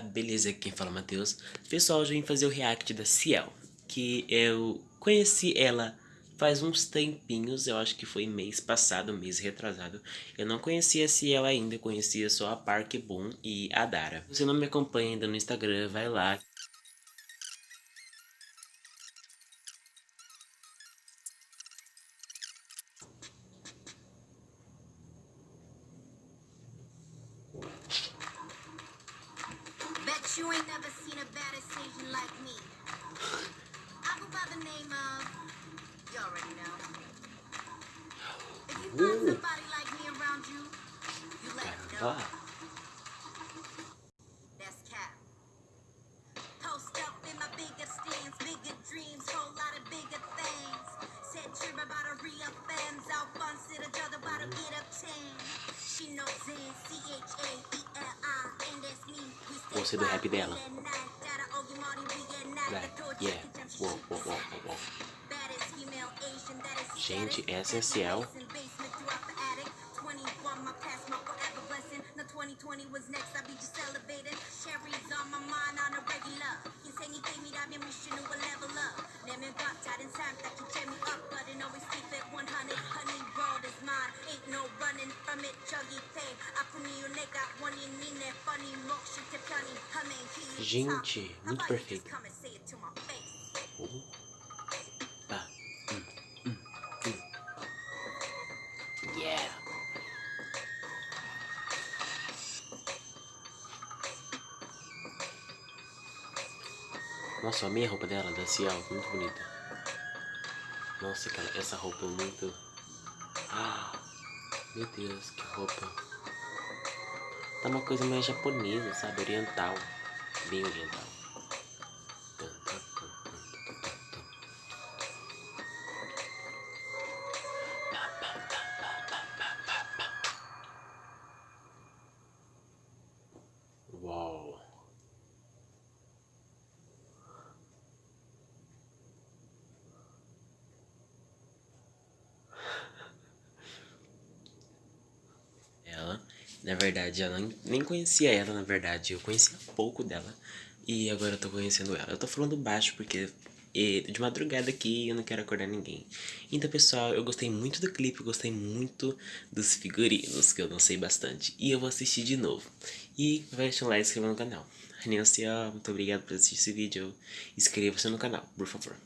beleza? Quem fala é Matheus. Pessoal, hoje eu vim fazer o react da Ciel, que eu conheci ela faz uns tempinhos, eu acho que foi mês passado, mês retrasado. Eu não conhecia a Ciel ainda, conhecia só a Park Boom e a Dara. Se você não me acompanha ainda no Instagram, vai lá, you ain't never seen a Asian like me. I go by the name of, you already know. If you find somebody like me around you, you let me know. That's cap. Post up in my bigger stands, bigger dreams, whole lot of bigger things. Said you're about re-offend, Alphonse, the other about get up 10. She knows in C-H-A-E-L-I. Você do rap dela. Vai. Yeah. Whoa, whoa, whoa, whoa. Gente, essa Ciel. On my mind on a regular. He gave me that mission to a level up. Gente, muito perfeito. Opa. Hum, hum, hum. Yeah. Nossa, a minha roupa dela, da Ciel, muito bonita. Nossa, cara, essa roupa é muito... Ah, meu Deus, que roupa. Tá uma coisa mais japonesa, sabe? Oriental. Bem oriental. Na verdade, eu nem conhecia ela, na verdade. Eu conhecia pouco dela. E agora eu tô conhecendo ela. Eu tô falando baixo porque de madrugada aqui eu não quero acordar ninguém. Então, pessoal, eu gostei muito do clipe, gostei muito dos figurinos, que eu não sei bastante. E eu vou assistir de novo. E vai deixar um like e inscreva no canal. Annyeonghaseyo, muito obrigado por assistir esse vídeo. Inscreva-se no canal, por favor.